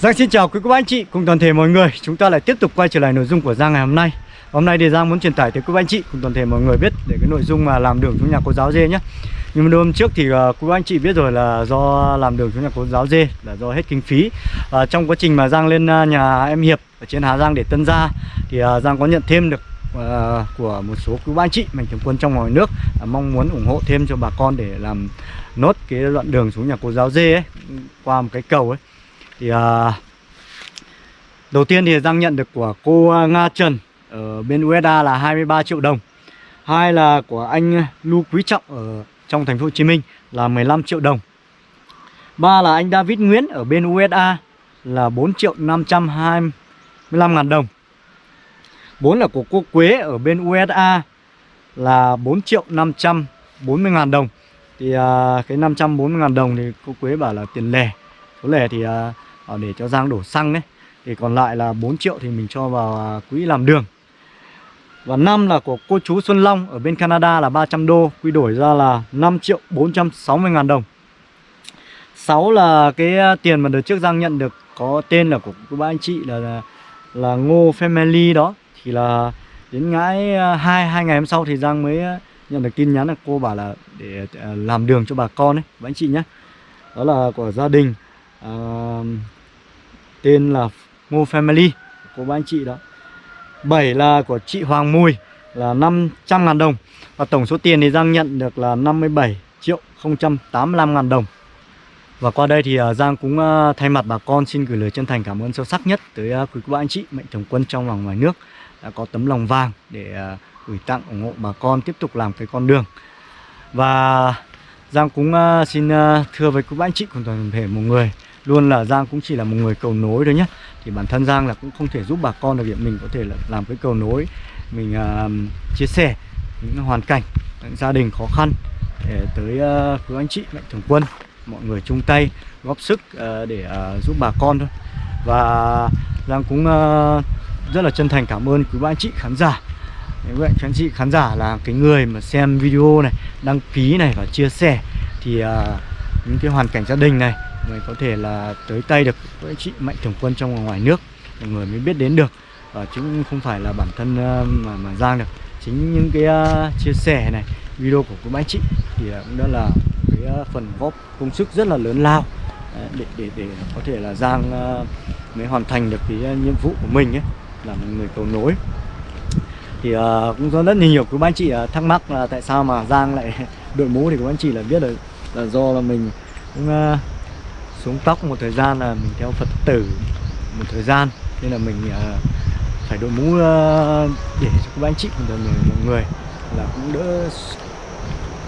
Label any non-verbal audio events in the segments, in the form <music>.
Giang xin chào quý cô bác anh chị cùng toàn thể mọi người. Chúng ta lại tiếp tục quay trở lại nội dung của Giang ngày hôm nay. Hôm nay thì Giang muốn truyền tải tới quý bác anh chị cùng toàn thể mọi người biết Để cái nội dung mà làm đường xuống nhà cô giáo dê nhé Nhưng mà hôm trước thì uh, quý bác anh chị biết rồi là do làm đường xuống nhà cô giáo dê Là do hết kinh phí. Uh, Trong quá trình mà Giang lên uh, nhà em Hiệp ở trên Hà Giang để tân gia Thì uh, Giang có nhận thêm được uh, của một số quý bác anh chị Mạnh thường quân trong ngoài nước uh, Mong muốn ủng hộ thêm cho bà con để làm nốt cái đoạn đường xuống nhà cô giáo dê ấy Qua một cái cầu ấy thì à, đầu tiên thì Giang nhận được của cô à, Nga Trần ở bên USA là 23 triệu đồng. Hai là của anh Lưu Quý Trọng ở trong thành phố Hồ Chí Minh là 15 triệu đồng. Ba là anh David Nguyễn ở bên USA là 4 triệu 525 ngàn đồng. Bốn là của cô Quế ở bên USA là 4 triệu 540 ngàn đồng. Thì à, cái 540 ngàn đồng thì cô Quế bảo là tiền lẻ. Số lẻ thì à, Ờ, để cho Giang đổ xăng đấy. Thì còn lại là 4 triệu thì mình cho vào à, quỹ làm đường. Và năm là của cô chú Xuân Long ở bên Canada là 300 đô Quy đổi ra là 5 triệu 460 ngàn đồng. 6 là cái à, tiền mà đợt trước Giang nhận được có tên là của cô anh chị là à, là, Ngô Family đó. Thì là đến ngãi à, hai hai ngày hôm sau thì Giang mới nhận được tin nhắn là cô bảo là để làm đường cho bà con ấy Các anh chị nhé. Đó là của gia đình à, tên là Ngô Family của ba anh chị đó. 7 là của chị Hoàng Mùi là 500 ngàn đồng Và tổng số tiền thì Giang nhận được là 57 triệu 085 ngàn đồng. Và qua đây thì à, Giang cũng à, thay mặt bà con xin gửi lời chân thành cảm ơn sâu sắc nhất tới à, quý cô bác anh chị, mạnh thường quân trong và ngoài nước đã có tấm lòng vàng để gửi tặng, ủng hộ bà con tiếp tục làm cái con đường. Và Giang cũng xin thưa với quý bác anh chị cùng toàn thể một người luôn là Giang cũng chỉ là một người cầu nối thôi nhé thì bản thân Giang là cũng không thể giúp bà con được việc mình có thể là làm cái cầu nối mình uh, chia sẻ những hoàn cảnh những gia đình khó khăn để tới à, uh, quý anh chị mạnh thường quân mọi người chung tay góp sức uh, để uh, giúp bà con thôi. Và Giang cũng uh, rất là chân thành cảm ơn quý anh chị khán giả. Các anh chị khán giả là cái người mà xem video này đăng ký này và chia sẻ thì uh, những cái hoàn cảnh gia đình này mới có thể là tới tay được với chị mạnh thường quân trong và ngoài nước. Mọi người mới biết đến được. Và chứ không phải là bản thân ờ, mà mà giang được. Chính những cái uh, chia sẻ này video của cô bác chị thì cũng đã là cái uh, phần góp công sức rất là lớn lao. Để để để có thể là giang uh, mới hoàn thành được cái uh, nhiệm vụ của mình ấy là một người cầu nối. Thì uh, cũng có rất nhiều các anh chị uh, thắc mắc là tại sao mà giang lại <laughs> đội mũ thì các anh chị là biết là, là do là mình cũng uh, xuống tóc một thời gian là mình theo Phật tử một thời gian. Nên là mình uh, phải đội mũ uh, để cho các anh chị cùng mọi người là cũng đỡ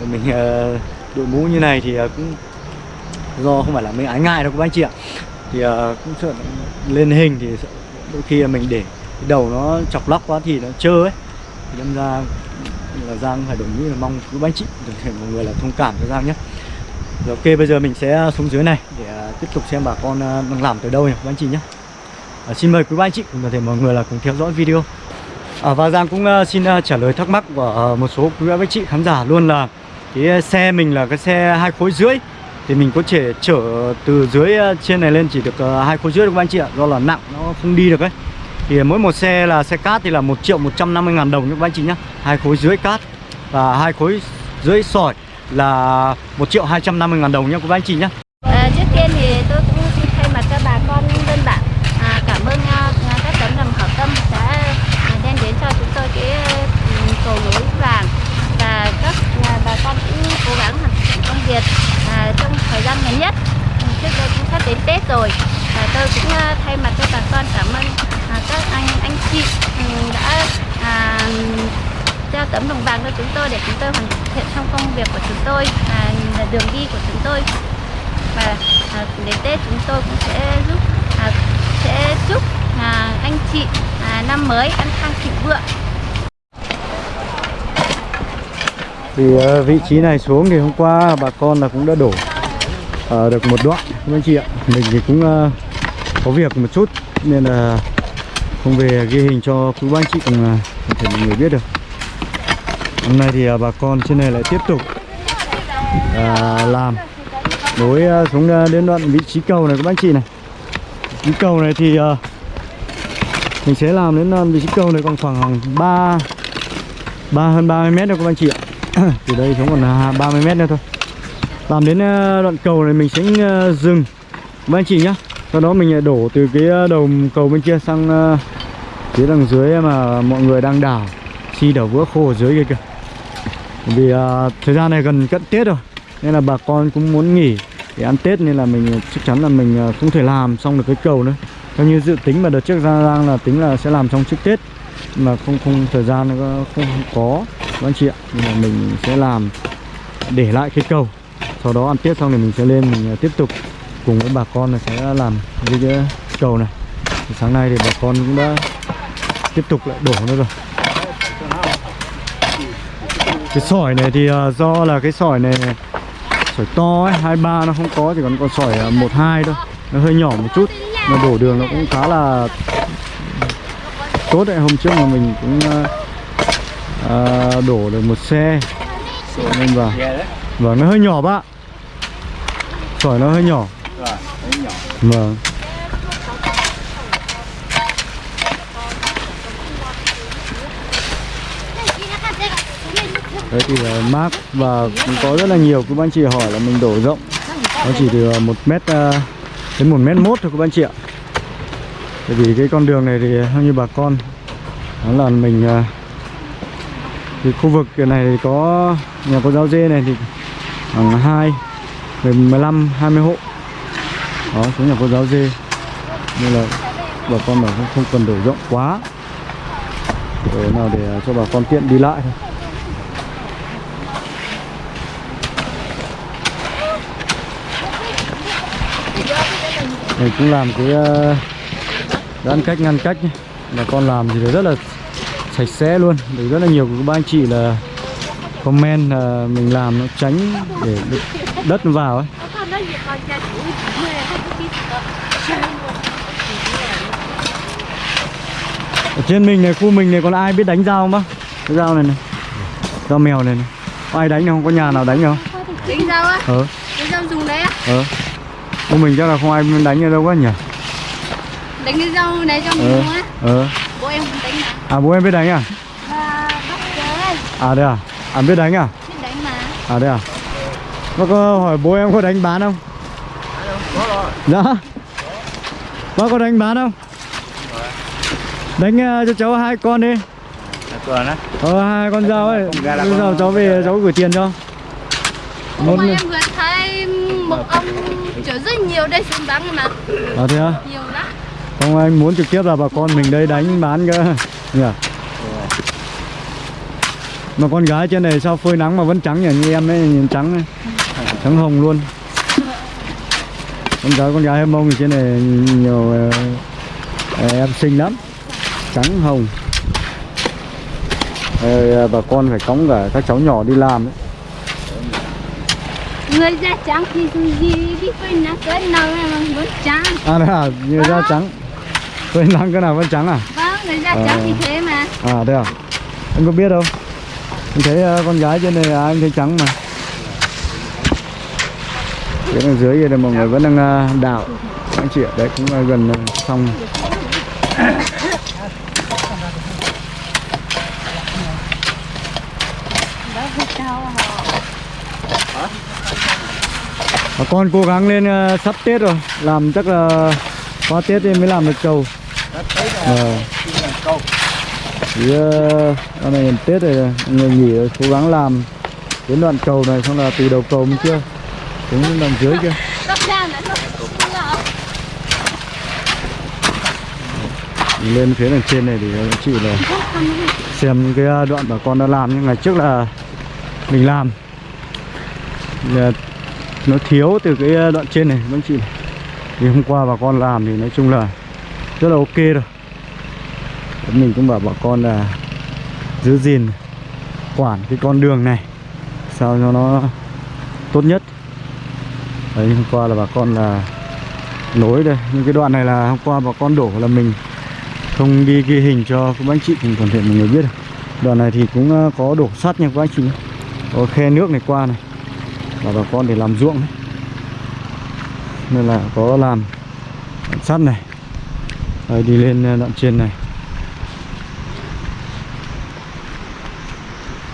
mình uh, đội mũ như này thì uh, cũng do không phải là mình ái ngại đâu các anh chị ạ. Thì uh, cũng sợ lên hình thì đôi khi là mình để cái đầu nó chọc lóc quá thì nó trơ ấy. Thì đâm ra là Giang phải đổi mũ là mong các anh chị thể mọi người là thông cảm cho Giang nhé rồi ok bây giờ mình sẽ à, xuống dưới này để à, tiếp tục xem bà con à, đang làm tới đâu nhỉ các anh chị nhé. À, Xin mời quý ba anh chị cùng toàn thể mọi người là cùng theo dõi video. À, Và Giang cũng xin trả lời thắc mắc của một số quý bác anh chị khán giả luôn là Cái xe mình là cái xe hai khối rưỡi Thì mình có thể chở từ dưới trên này lên chỉ được hai khối rưỡi được các anh chị ạ Do là nặng nó không đi được ấy. Thì mỗi một xe là xe cát thì là 1 triệu 150 ngàn đồng các anh chị nhé hai khối rưỡi cát và hai khối rưỡi sỏi là 1 triệu 250 ngàn đồng nhé quý anh chị nhé à, Trước tiên thì tôi cũng xin thay mặt cho bà con dân bản à, cảm ơn à, các tấm lòng hảo tâm đã à, đem đến cho chúng tôi cái um, cầu nối vàng và các à, bà con cũng cố gắng hoàn thành công việc à, trong thời gian ngắn nhất trước đây cũng sắp đến Tết rồi à, tôi cũng à, thay mặt cho bà con cảm ơn à, các anh anh chị um, đã à, cho tấm đồng vàng cho chúng tôi để chúng tôi hoàn thiện trong công việc của chúng tôi là đường đi của chúng tôi. Và à, đến Tết chúng tôi cũng sẽ giúp à, sẽ chúc à, anh chị à, năm mới ăn khang thịnh vượng. Thì à, vị trí này xuống thì hôm qua bà con là cũng đã đổ à, được một đoạn các anh chị ạ. Mình thì cũng à, có việc một chút nên là không về ghi hình cho quý anh chị cùng à, uh, thể mọi người biết được hôm nay thì à, bà con trên này lại tiếp tục à, làm. Nối à, xuống à, đến đoạn vị trí cầu này các anh chị này. Vị cầu này thì à, mình sẽ làm đến vị trí cầu này còn khoảng 3 ba hơn 30 mét nữa các anh chị ạ. <clears throat> Từ đây xuống còn 30 mét nữa thôi. Làm đến đoạn cầu này mình sẽ dừng. Các anh chị nhá. Sau đó mình đổ từ cái đầu cầu bên kia sang phía đằng dưới mà mọi người đang đào. Chi đảo vữa khô ở dưới kia kìa vì uh, thời gian này gần cận Tết rồi nên là bà con cũng muốn nghỉ để ăn Tết nên là mình à, chắc chắn là mình à, không thể làm xong được cái cầu nữa. Theo như dự tính mà đợt trước ra đang là tính là sẽ làm trong trước Tết mà không không thời gian nó không, không có các anh chị ạ. Nên là mình sẽ làm để lại cái cầu sau đó ăn Tết xong thì mình sẽ lên mình tiếp tục cùng với bà con là sẽ làm cái, cái cầu này. Thì sáng nay thì bà con cũng đã tiếp tục lại đổ nữa rồi cái sỏi này thì ờ, do là cái sỏi này sỏi to ấy hai ba nó không có chỉ còn con sỏi ờ, một hai thôi. Nó hơi nhỏ một chút mà đổ đường nó cũng khá là tốt đấy. Hôm trước mà mình cũng ờ, ờ, đổ được một xe. Nên vào. Vâng nó hơi nhỏ bác ạ. sỏi nó hơi nhỏ. Vâng đấy thì là mác và cũng có rất là nhiều các anh chị hỏi là mình đổ rộng. Nó chỉ từ ờ, một mét ờ, đến một mét mốt thôi các anh chị ạ. Bởi vì cái con đường này thì theo như bà con. Đó là mình ờ, thì khu vực này thì có nhà cô giáo dê này thì khoảng hai về 15 20 hộ. Đó xuống nhà cô giáo dê. Nên là bà con bảo không, không cần đổ rộng quá. Để nào để cho bà con tiện đi lại thôi. Mình cũng làm cái giãn cách ngăn cách bà con làm thì rất là sạch sẽ luôn. Để rất là nhiều các anh chị là comment là mình làm nó tránh để được đất nó vào ấy. Ở trên mình này khu mình này còn ai biết đánh dao không bác? Cái dao này này. Dao mèo này này. Có ai đánh không? Có nhà nào đánh không? Đánh dao á? ờ. Đánh dao dùng đấy á? ờ khu mình chắc là không ai đánh ở đâu quá nhỉ? Đánh cái dao này cho mình ờ dùng á? ờ. Bố em không đánh mà. À bố em biết đánh à? Chơi. À đây à? À biết đánh à? Biết đánh mà. À đây à? Bác có hỏi bố em có đánh bán không? Dạ. Bác có đánh bán không? Đánh ờ, cho cháu hai con đi. Ờ hai con dao ấy. Con- cháu về cháu gửi tiền cho. Hôm một nay em vừa thấy một ông chở rất nhiều đây xuống bắn mà. À thế à Nhiều lắm. Không anh muốn trực tiếp là bà con mình đây đánh bán cơ. Nhỉ? Mà con gái trên này sao phơi nắng mà vẫn trắng nhỉ? Như em ấy nhìn trắng này trắng hồng luôn. Con gái con gái em mông thì trên này nhiều ờ, ờ, em xinh lắm. Trắng hồng. Ờ, bà con phải cõng cả các cháu nhỏ đi làm đấy Người da trắng thì gì đi phơi nắng cái nào mà vẫn trắng à đây à như da trắng phơi nắng cái nào vẫn trắng à Vâng, người da trắng thì thế mà À đây à? Anh có biết đâu? Anh thấy ờ, con gái trên này à, anh thấy trắng mà. Phía đằng dưới kia đây mọi người vẫn đang ờ, đào. Anh chị ạ, đấy cũng là gần ờ, xong. Bà con cố gắng lên uh, sắp Tết rồi, làm chắc là qua Tết thì mới làm được cầu. Ờ. Thì ờ, uh, này Tết rồi người nghỉ rồi, cố gắng làm đến đoạn cầu này xong là từ đầu cầu mới chưa, xuống đến đoạn dưới kia lên phía đằng trên này thì chị là xem cái ờ, đoạn bà con đã làm nhưng ngày trước là mình làm nó thiếu từ cái ờ, đoạn trên này các anh chị. Này. thì hôm qua bà con làm thì nói chung là rất là ok rồi mình cũng bảo bà con là giữ gìn, quản cái con đường này sao cho nó tốt nhất. Đấy, hôm qua là bà con là nối đây. Những cái đoạn này là hôm qua bà con đổ là mình không đi ghi hình cho các anh chị cùng toàn thể mọi người biết đoạn này thì cũng ờ, có đổ sắt nha các anh chị có khe nước này qua này và bà con để làm ruộng ấy. nên là có làm sắt này. Đấy, đi lên ờ, đoạn trên này.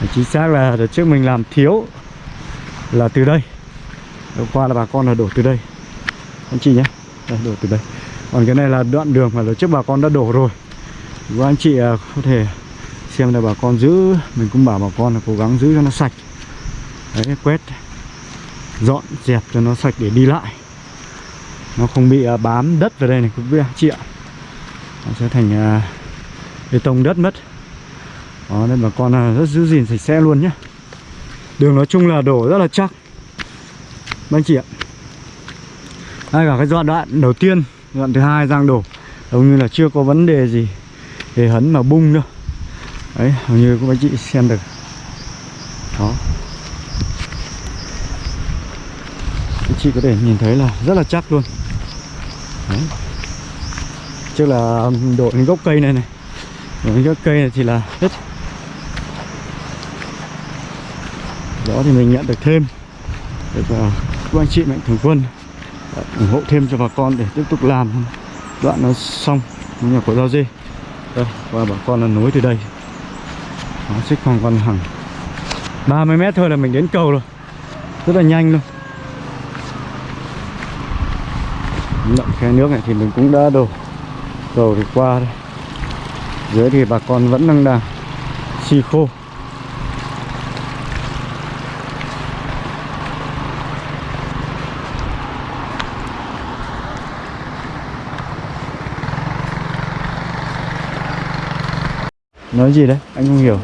Đấy, chính xác là đợt trước mình làm thiếu là từ đây. Hôm qua là bà con là đổ từ đây. Anh chị nhé. Đây, đổ từ đây. Còn cái này là đoạn đường mà đợt trước bà con đã đổ rồi. Và anh chị ờ, có thể xem là bà con giữ. Mình cũng bảo bà con là cố gắng giữ cho nó sạch. Đấy quét dọn dẹp cho nó sạch để đi lại. Nó không bị à, bám đất vào đây này, quý anh chị ạ. Nó sẽ thành à, bê tông đất mất. Đó, nên bà con à, rất giữ gìn sạch sẽ luôn nhé. Đường nói chung là đổ rất là chắc. Anh chị ạ. Đây cả cái đoạn đoạn đầu tiên, đoạn thứ hai giang đổ, hầu như là chưa có vấn đề gì để hấn mà bung đâu. Đấy, hầu như các anh chị xem được. Đó. Chị có thể nhìn thấy là rất là chắc luôn. Đấy. Trước là đổ những gốc cây này này. Đổ những gốc cây này thì là hết. Đó thì mình nhận được thêm. Được uh, các anh chị mạnh thường quân. Ủng hộ thêm cho bà con để tiếp tục làm đoạn nó xong. Nhà của rau dê. Đây và bà con là nối từ đây. Nó xích khoảng còn hàng. 30 mét thôi là mình đến cầu rồi. Rất là nhanh luôn Đoạn khe nước này thì mình cũng đã đổ cầu thì qua đây. Dưới thì bà con vẫn đang đang xi khô. Nói gì đấy? Anh không hiểu.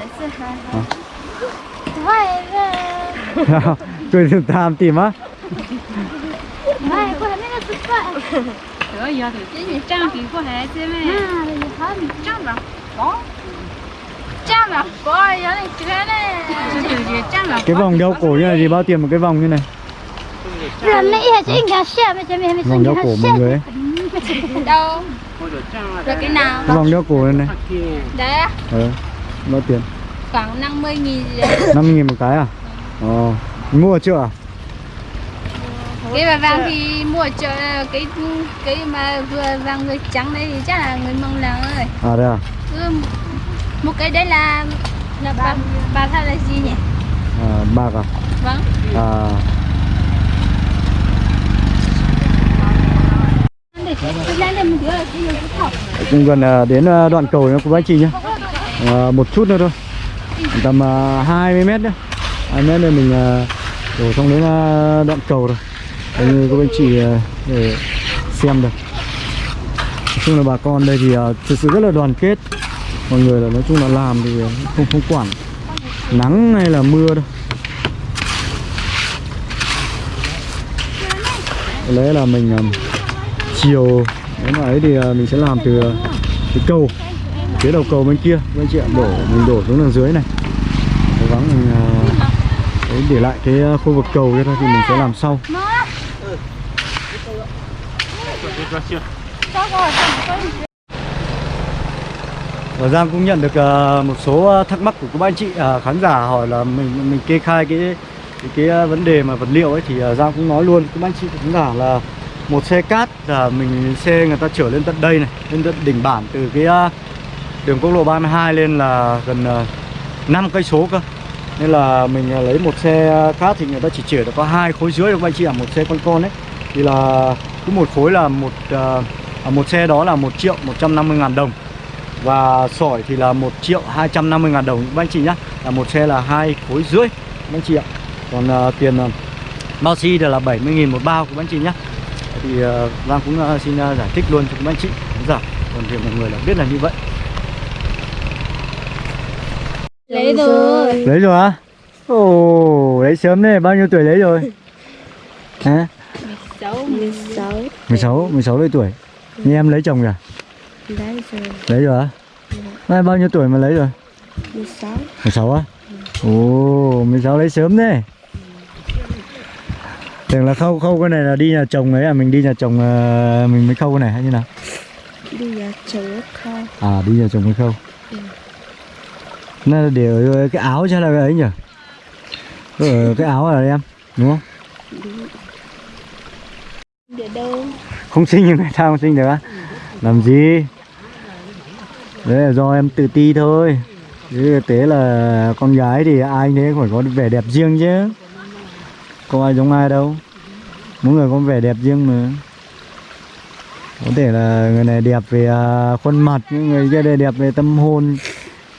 快乐，<laughs> cười tham tìm á giờ thì chỉ như trang thì có hệ chứ mẹ à thì hết trang có trang là này cái vòng đeo cổ như này thì bao tiền một cái vòng như này? Rồi mẹ hết chứ nhà xe mẹ cho mẹ vòng đeo cổ mọi người ấy đâu cái nào? Cái vòng đeo cổ như này. Đấy. Á bao tiền? Khoảng 50 nghìn. Năm mươi nghìn một cái à? Ờ Mua chưa à? Cái bà vàng thì mua chợ cái cái mà vừa vàng người trắng đấy thì chắc là người mông làng rồi à đây à? Cứ một cái đấy là là bà bà thay là gì nhỉ? À, bạc à? Vâng. À. Cũng gần à, đến à, đoạn cầu nữa của anh chị nhé à, một chút nữa thôi. Tầm à, 20 mét nữa 20 mét nữa mình à, đổ xong đến đoạn cầu rồi như các anh chị ờ, để xem được. Nói chung là bà con đây thì ờ, thực sự rất là đoàn kết. Mọi người là nói chung là làm thì không không quản nắng hay là mưa đâu. Có lẽ là mình ờ, chiều nếu mà ấy thì mình sẽ làm từ cái cầu phía đầu cầu bên kia. Các anh chị ạ đổ mình đổ xuống đằng dưới này. Cố gắng mình đấy, để lại cái khu vực cầu kia thôi thì mình sẽ làm sau. Và Giang cũng nhận được à, một số à, thắc mắc của các anh chị. À, khán giả hỏi là mình mình kê khai cái cái, cái à, vấn đề mà vật liệu ấy thì à, Giang cũng nói luôn. Các anh chị khán giả là một xe cát là mình xe người ta chở lên tận đây này lên tận đỉnh bản từ cái à, đường quốc lộ 32 lên là gần uh, 5 cây số cơ. Nên là mình à, lấy một xe cát thì người ta chỉ chở được có hai khối dưới các anh chị ạ một xe con con ấy. Thì là cứ một khối là một à, một xe đó là 1 triệu 150 ngàn đồng. Và sỏi thì là 1 triệu 250 ngàn đồng. Các anh chị nhá là một xe là hai khối rưỡi các anh chị ạ. Còn à, tiền à, bao xi thì là 70 nghìn một bao các anh chị nhá. Thì Giang cũng à, xin à, giải thích luôn cho các anh chị khán giả. Còn thì mọi người là biết là như vậy. Lấy rồi. Lấy rồi á? Ồ, lấy sớm đấy, bao nhiêu tuổi lấy rồi? <laughs> Hả? 16 16 16, 16 lấy tuổi Như em lấy chồng kìa? đấy rồi Lấy rồi á? Nay bao nhiêu tuổi mà lấy rồi? 16 16 á? Ồ, 16 lấy sớm đấy Tưởng là khâu khâu cái này là đi nhà chồng ấy à, mình đi nhà chồng à, mình mới khâu cái này hay như nào? đi nhà chồng không À, đi nhà chồng mới khâu Nó là để ở cái áo hay là cái ấy nhỉ? Ở cái áo là em, đúng không? Đâu? Không sinh nhưng người ta không sinh được á. Làm gì? Đấy là do em tự ti thôi. Chứ thực tế là con gái thì ai thế phải có vẻ đẹp riêng chứ. Có ai giống ai đâu. Mỗi người có vẻ đẹp riêng mà. Có thể là người này đẹp về à, khuôn mặt nhưng người kia đây đẹp về tâm hồn.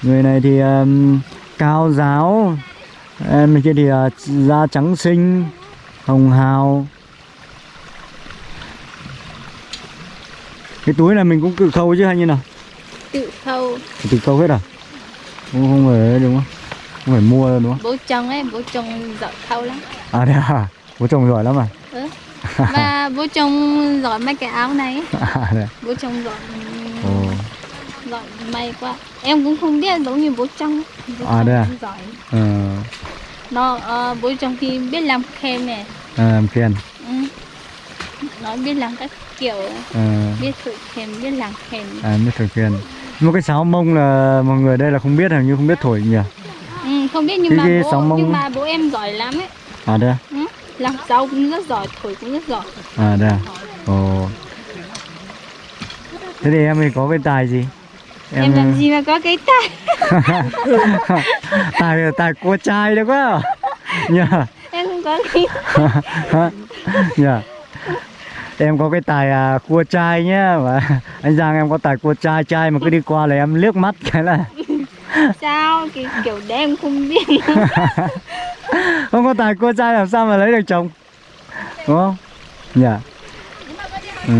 Người này thì um, cao giáo. Em kia thì uh, da trắng xinh hồng hào. Cái túi này mình cũng tự khâu chứ hay như nào? Tự khâu tự khâu hết à? Không, không phải đúng không? Không phải mua đúng không? Bố chồng ấy bố chồng giỏi khâu lắm. À thế à? Bố chồng giỏi lắm à? Ừ. và bố chồng giỏi may cái áo này. <laughs> À thế à? bố chồng giỏi Ồ. giỏi may quá. Em cũng không biết giống như bố chồng. Bố À, chồng đây à? giỏi. Ờ. Nó ờ, bố chồng thì biết làm khem này à, làm khen. Ừ. nó biết làm các kiểu ờ biết thử khem biết làm khem à biết thổi nhưng mà cái sáo mông là mọi người đây là không biết hình như không biết thổi nhỉ? Ừ, không biết nhưng Cái- mà cái bố mông- nhưng mà bố em giỏi lắm ấy. À đây à? ừ. làm rau cũng rất giỏi thổi cũng rất giỏi. À đây à? ồ. Thế thì em thì có cái tài gì? Em, làm gì mà có cái tay tài <laughs> tài cua trai đấy quá <laughs> nhờ. Em không có cái <laughs> nhờ em có cái tài à, cua trai nhá. Và <laughs> anh Giang em có tài cua trai trai mà cứ đi qua là em liếc mắt cái là <laughs> sao? Cái kiểu đấy em không biết. <laughs> Không có tài cua trai làm sao mà lấy được chồng? Đúng không? Nhờ ừ.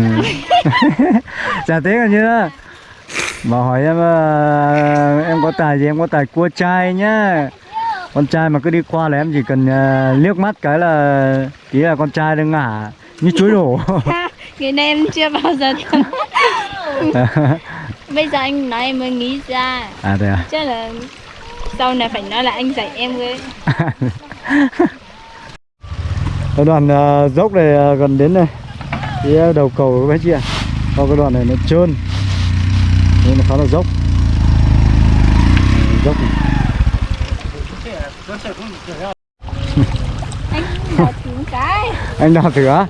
chả thế còn như đó. Mà hỏi em ờ, em có tài gì? Em có tài cua trai nhá. Con trai mà cứ đi qua là em chỉ cần ờ, liếc mắt cái là tí là con trai đang ngả như chuối đổ cái này em chưa bao giờ <laughs> bây giờ anh nói em mới nghĩ ra. À thế à? Chắc là sau này phải nói là anh dạy em với. <laughs> Cái đoạn ờ, dốc này ờ, gần đến này phía đầu cầu các chị ạ. Sau cái đoạn này nó trơn. Nên nó khá là dốc. Dốc anh đào trúng cái. Anh đào thử á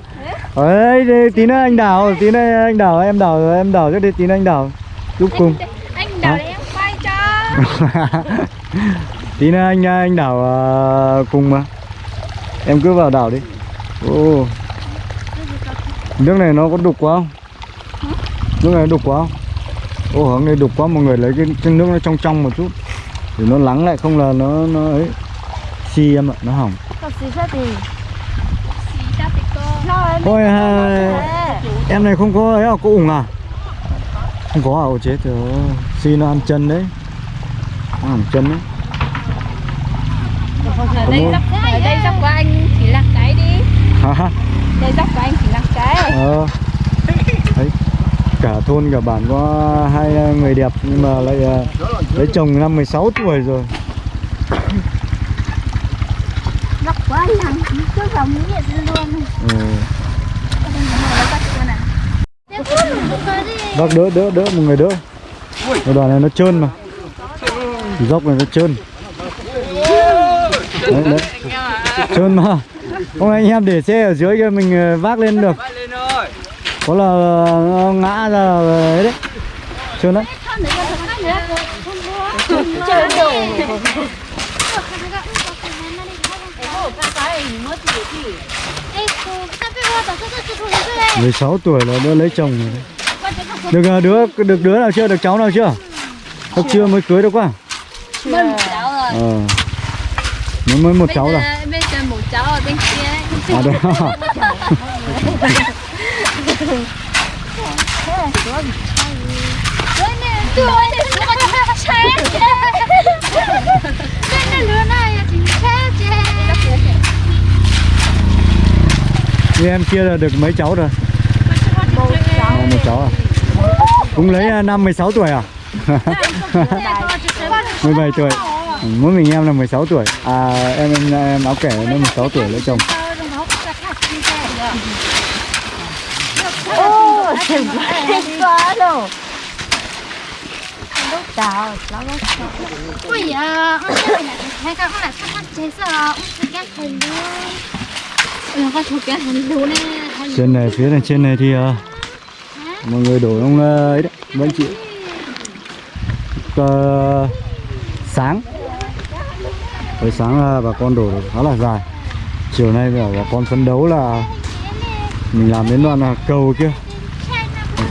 ấy đi, tí nữa anh đào tí nữa anh đào em đào em đào trước đi tí nữa anh đào. Giúp cùng. anh để em quay cho. <laughs> Tí nữa anh anh đào ờ, cùng mà. Em cứ vào đào đi. Ô. Nước này nó có đục quá không? Nước này đục quá không? Ô hướng này đục quá mọi người lấy cái, cái nước nó trong trong một chút. Để nó lắng lại không là nó nó ấy. Xi em ạ nó hỏng. Có gì sao thì xí sao thì cô Ôi em này không có ấy à, có ủng à? Không có à, ồ chết rồi. Xi nó ăn chân đấy. Nó hỏng chân đấy. Ở đây dốc ở đây dốc của anh chỉ là cái đi. Hả? đây dốc của anh chỉ là cái. Ờ. Đấy. Cả thôn cả bản có hai người đẹp Nhưng mà lại à, lấy chồng năm 16 tuổi rồi anh làm cứ vào mũi vậy luôn. Ừ. Bác đỡ đỡ đỡ một người đỡ. Cái đoàn này nó trơn mà. Dốc này nó trơn. Đấy đấy. Trơn mà. Không anh em để xe ở dưới kia mình ờ, vác lên được. Có là nó ngã ra là ấy đấy. Trơn đấy 16 tuổi là đã lấy chồng rồi đấy. Được ờ, đứa được đứa nào chưa? Được cháu nào chưa? Chắc chưa mới cưới được quá cháu rồi Ờ Mới mới một cháu rồi bây giờ một cháu ở bên kia ấy. À đấy Ôi nè, tôi tôi có chết Cái này lứa này là chính chết chết như em kia là được mấy cháu rồi? Một cháu À, một cháu à? Cũng lấy à, năm năm 16 tuổi à? <laughs> 17 tuổi Mỗi mình em là 16 tuổi À em em, em áo kẻ nó 16 tuổi lấy chồng ôi quá đâu chào đầu nó lúc Ôi không là sắp mắt chế sợ, ông sẽ ghét hình luôn trên này, phía này trên này thì à, Mọi người đổ ông à, ấy đấy, mấy anh chị. Ờ, sáng. Buổi sáng là bà con đổ khá là dài. Chiều nay bà con phấn đấu là Mình làm đến đoạn là cầu kia.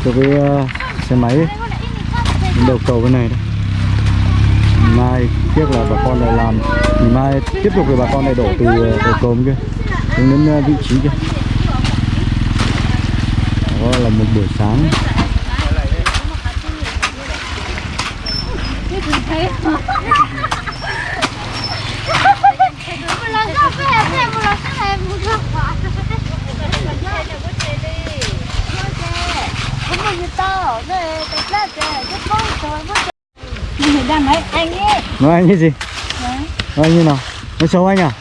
Cho cái ờ, xe máy ấy. Đến đầu cầu bên này đấy. Mai tiếc là bà con lại làm. Thì mai tiếp tục thì bà con lại đổ từ đầu cầu kia xuống đến ờ, vị trí kia đó là một buổi sáng. Nói anh anh như gì nói anh như nào? Nói xấu anh à?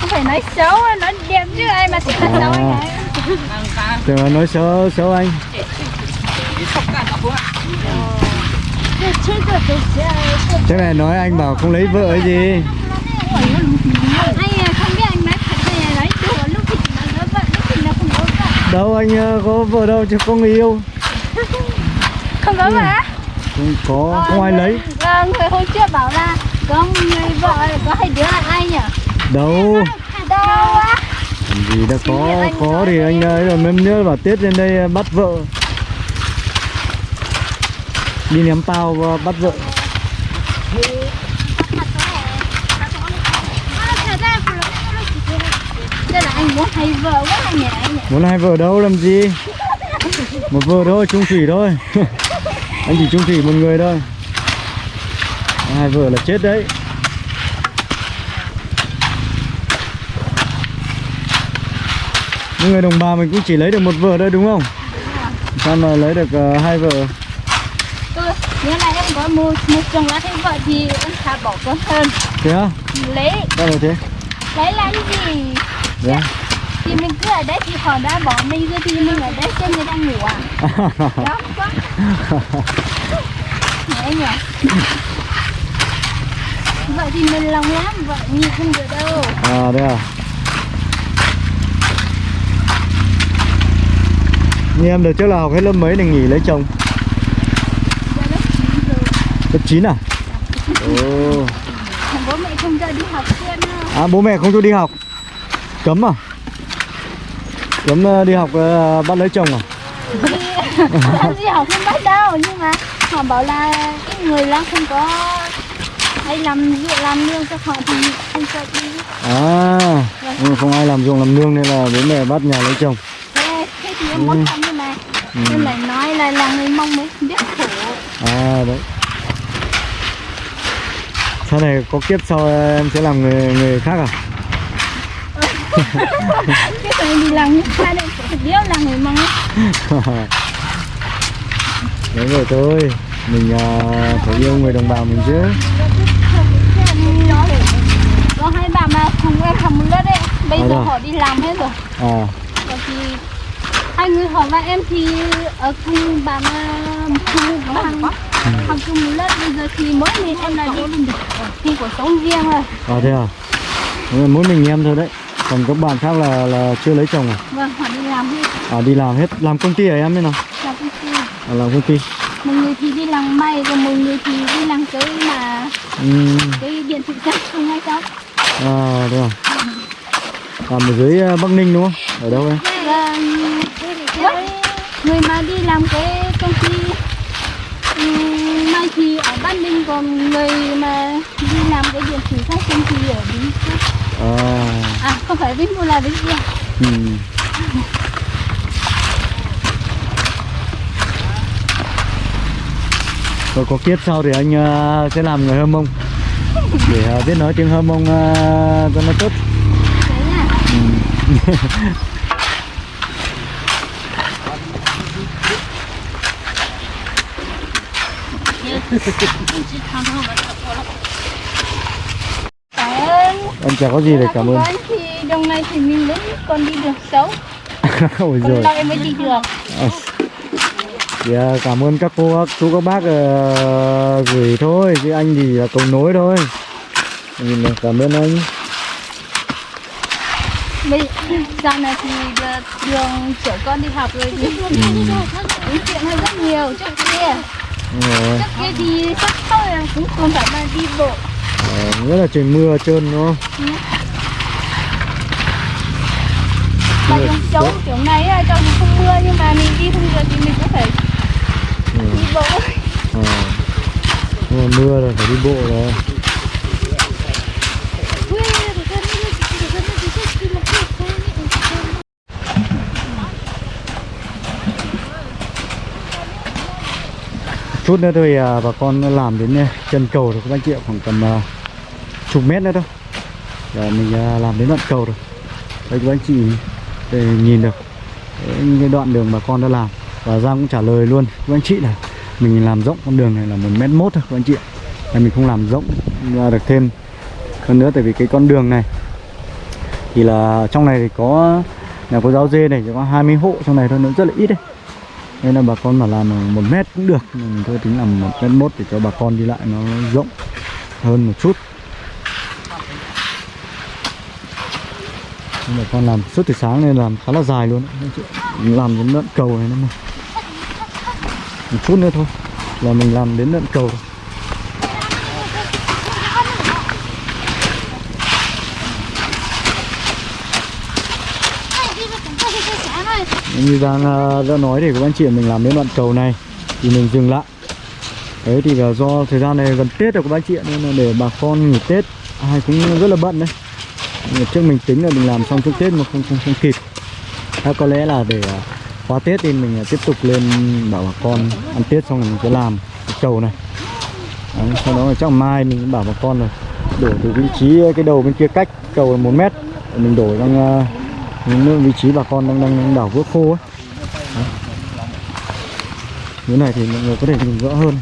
Không phải nói xấu, đẹp chứ ai mà sẽ nói xấu anh ấy tưởng là nói xấu xấu anh. Thế này nói anh bảo không lấy vợ ấy gì. Anh không biết là có vợ. Đâu anh ờ, có vợ đâu chứ có người yêu. Không có vợ á? không có không ai lấy. Ờ, người hôm trước bảo là có người vợ có hai đứa là ai nhỉ? đâu. Đâu á? Vì đã có có thì anh ấy rồi em nhớ bảo tết lên đây à, bắt vợ. Đi ném bao và bắt vợ. Anh muốn hai vợ quá anh nhỉ? muốn hai vợ đâu, làm gì? Một vợ thôi, chung thủy thôi. <laughs> Anh chỉ chung thủy một người thôi. Hai vợ là chết đấy. Những người đồng bào mình cũng chỉ lấy được một vợ thôi đúng không? Sao mà lấy được ờ, hai vợ Tôi, nếu là em có một, một chồng lá thấy vợ thì em thà bỏ con hơn thế á? Lấy, sao là thế? Lấy làm gì? dạ. Thì mình cứ ở đấy thì họ đã bỏ mình rồi thì mình ở đấy xem người đang ngủ à? <laughs> Đó quá. Nhẹ nhỉ. Vậy thì mình lòng lắm vậy nhìn không được đâu. À đây à như em đợt trước là học hết lớp mấy để nghỉ lấy chồng? Lớp chín rồi lớp 9 à? Ồ. Bố mẹ không cho đi học à bố mẹ không cho đi học. Cấm à? Cấm ờ, đi học ờ, bắt lấy chồng à? Đi <laughs> đi học không bắt đâu nhưng mà họ bảo là cái người là không có hay làm việc làm lương cho họ thì không cho đi. À ừ, không ai làm ruộng làm nương nên là bố mẹ bắt nhà lấy chồng thì em muốn học nhưng mà em lại nói là là người mong mới biết khổ. À đấy. Sau này có kiếp sau em sẽ làm người người khác à? <laughs> Cái này đi làm thế này phải biết là người mong ấy. <laughs> Đúng rồi thôi. Mình à, phải yêu người đồng bào mình chứ. Có hai bà mà cùng em học một lớp đấy. Bây À, giờ rồi. họ đi làm hết rồi. À. Thì hai người họ và em thì ở cùng bà mà cùng hàng học chung một lớp bây giờ thì mỗi mình em là đi thì cuộc sống riêng rồi. À thế à? Đúng rồi, Mỗi mình em thôi đấy. Còn các bạn khác là là chưa lấy chồng à? Vâng họ đi làm hết. À đi làm hết. Làm công ty à em thế nào? Làm công ty. À, Làm công ty. Một người thì đi làm may còn một người thì đi làm cái mà Ừm, cái điện thoại chắc không hay sao À thế à? Làm ở dưới à, Bắc Ninh đúng không? Ở đâu em với người mà đi làm cái công ty ừm, may thì ở Bắc Ninh còn người mà đi làm cái điện thủy phát sinh thì ở Vĩnh Phúc À à không phải Vĩnh Phúc là Vĩnh ừm. Rồi có kiếp sau thì anh à, sẽ làm người Hơ Mông. Để à, biết nói tiếng Hơ Mông à, cho nó tốt <laughs> thế nha cảm ơn Em chả có gì để cảm ơn. Thì đồng này thì mình vẫn còn đi được xấu. <laughs> Ôi còn giời. lâu em mới đi được. À, Thì à, cảm ơn các cô, các chú, các bác ờ, gửi thôi Chứ anh thì là cầu nối thôi. Nhìn này, Cảm ơn anh. Bây dạo này thì đường chở con đi học rồi thì nói <laughs> chuyện hơi rất nhiều trước kia rồi. trước cái đi sắp là cũng không phải mà đi bộ Ờ, Rất là trời mưa trơn đúng không? mà trong chỗ kiểu này là cho không mưa nhưng mà mình đi không được thì mình cũng phải Ừ. đi bộ mà mưa rồi phải đi bộ rồi chút nữa thôi à, bà con làm đến à, chân cầu rồi các anh chị ạ khoảng tầm à, chục mét nữa thôi. Rồi mình à, làm đến đoạn cầu rồi. Đây các anh chị để nhìn được những cái đoạn đường bà con đã làm. Và Giang cũng trả lời luôn các anh chị là mình làm rộng con đường này là một mét mốt thôi các anh chị là mình không làm rộng ra được thêm hơn nữa tại vì cái con đường này thì là trong này thì có nhà cô giáo dê này chỉ có 20 hộ trong này thôi nó rất là ít đấy nên là bà con mà làm một mét cũng được mình thôi tính làm một mét mốt để cho bà con đi lại nó rộng hơn một chút. Nhưng mà con làm suốt từ sáng nên làm khá là dài luôn. Làm đến đoạn cầu này nữa mà. Một chút nữa thôi, là mình làm đến đoạn cầu. rồi như Giang à, đã nói thì các anh chị mình làm đến đoạn cầu này thì mình dừng lại. Đấy thì là do thời gian này gần Tết rồi các anh chị nên là để bà con nghỉ Tết ai cũng rất là bận đấy. Ngày trước mình tính là mình làm xong trước Tết mà không không, không kịp. À, có lẽ là để à, qua Tết thì mình à, tiếp tục lên bảo bà con ăn Tết xong rồi mình sẽ làm cái cầu này. Đấy, sau đó là chắc mai mình cũng bảo bà con rồi đổ từ vị trí cái đầu bên kia cách cầu là một mét. Để mình đổ sang những vị trí bà con đang đang, đang đảo vữa khô ấy. Đấy. Cái này thì mọi người có thể nhìn rõ hơn.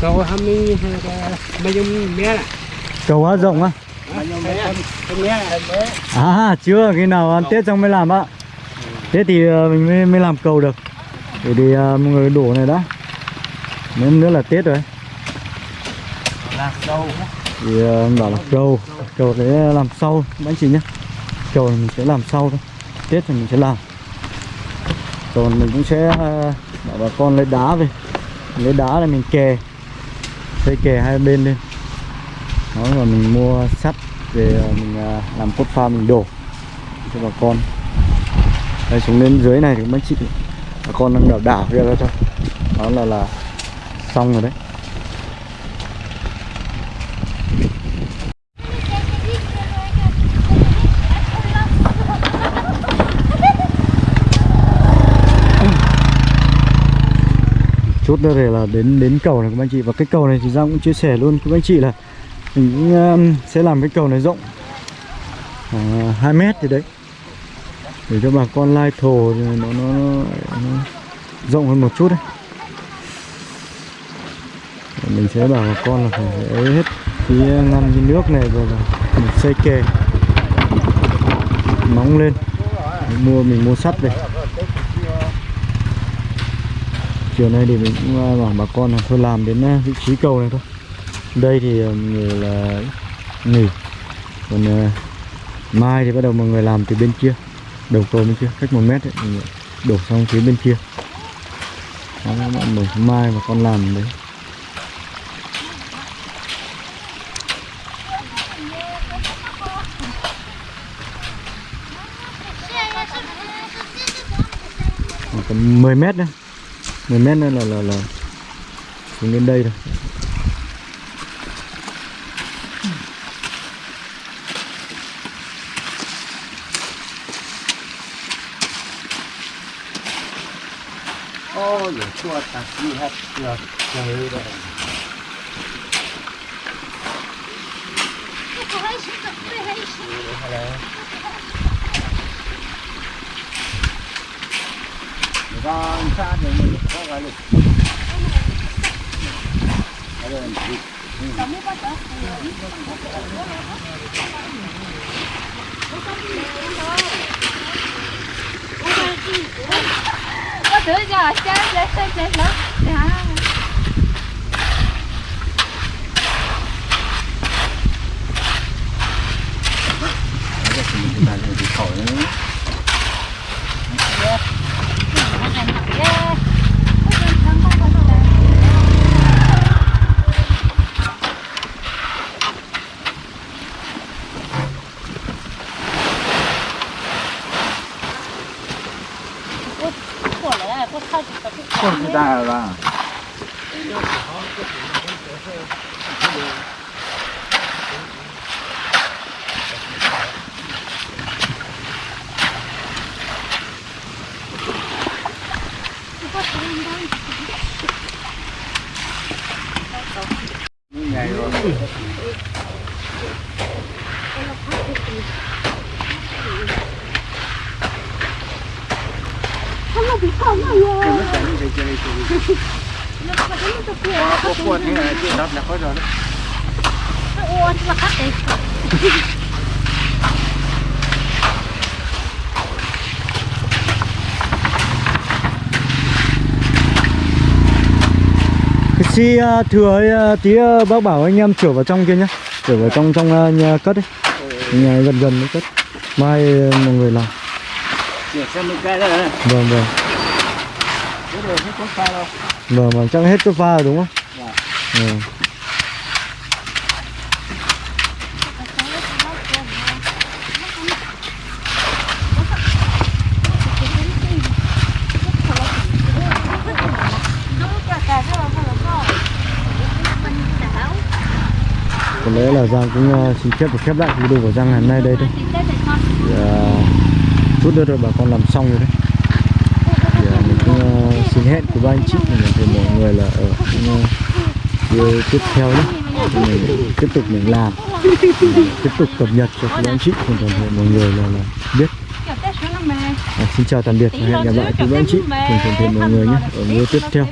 Cầu hâm mi mấy là cầu á rộng á. À chưa khi nào ăn tết xong mới làm ạ tết thì ờ, mình mới, mới làm cầu được. Để thì ờ, mọi người đổ này đã. Nếu nữa là tết rồi. Là đâu thì ờ, anh bảo là trâu trâu để làm sau anh chị nhé. Trâu mình sẽ làm sau thôi, tết thì mình sẽ làm. Còn mình cũng sẽ ờ, bảo bà con lấy đá về. Lấy đá là mình kè, xây kè hai bên lên. Đó rồi mình mua sắt về ờ, mình làm cốt pha mình đổ cho bà con. Đây, xuống lên dưới này thì mấy chị, bà con đang đảo đảo kia ra cho đó là là xong rồi đấy. Chút nữa thì là đến đến cầu này các anh chị. Và cái cầu này thì Giang cũng chia sẻ luôn. Các anh chị là mình cũng um, sẽ làm cái cầu này rộng. À, Khoảng 2 mét gì đấy. Để cho bà con lai thổ thì nó, nó, nó, nó rộng hơn một chút đấy. Mình sẽ bảo bà con là phải ấy hết cái um, ngăn cái nước này rồi là mình xây kè. Nóng lên. Mình mua mình mua sắt về chiều nay thì mình cũng à, bảo bà con là thôi làm đến à, vị trí cầu này thôi. Đây thì à, người là nghỉ. Còn uh, mai thì bắt đầu mọi người làm từ bên kia. Đầu cầu bên kia cách một mét ấy, đổ sang phía bên kia. Đó, bạn mở mai mà con làm đấy. Khoảng còn 10 mét nữa. 10 mét nữa là là là xuống đến đây rồi ô giờ chua ta đi hết giờ trời rồi con xa thì mình có gọi lịch có thứ giờ chết chết chết chết lắm dạ Không người ta là ngày rồi có quần thế này chưa đắp là có rồi đấy Ủa, mà cắt đi. Xi à, thừa ấy, à, tí à, bác bảo anh em chở vào trong kia nhá. Chở vào trong trong à, nhà cất ấy. Nhà gần gần mới cất. Mai à, mọi người làm. Vâng vâng. Vâng vâng chắc hết cái pha rồi đúng không? Vâng. Có lẽ là Giang cũng uh, xin phép được khép lại video của Giang ngày hôm nay đây thôi. Dạ. Thì, uh, chút nữa rồi bà con làm xong rồi đấy. Thì uh, mình cũng uh, xin hẹn của ba anh chị mình thì mọi người là ở những, uh, video tiếp theo đấy. Thì mình tiếp tục mình làm. Mình tiếp tục cập nhật cho các anh chị cùng toàn thể mọi người là, là biết. À, xin chào tạm biệt và hẹn gặp lại quý anh chị cùng toàn thể mọi người nhé. Ở video tiếp theo.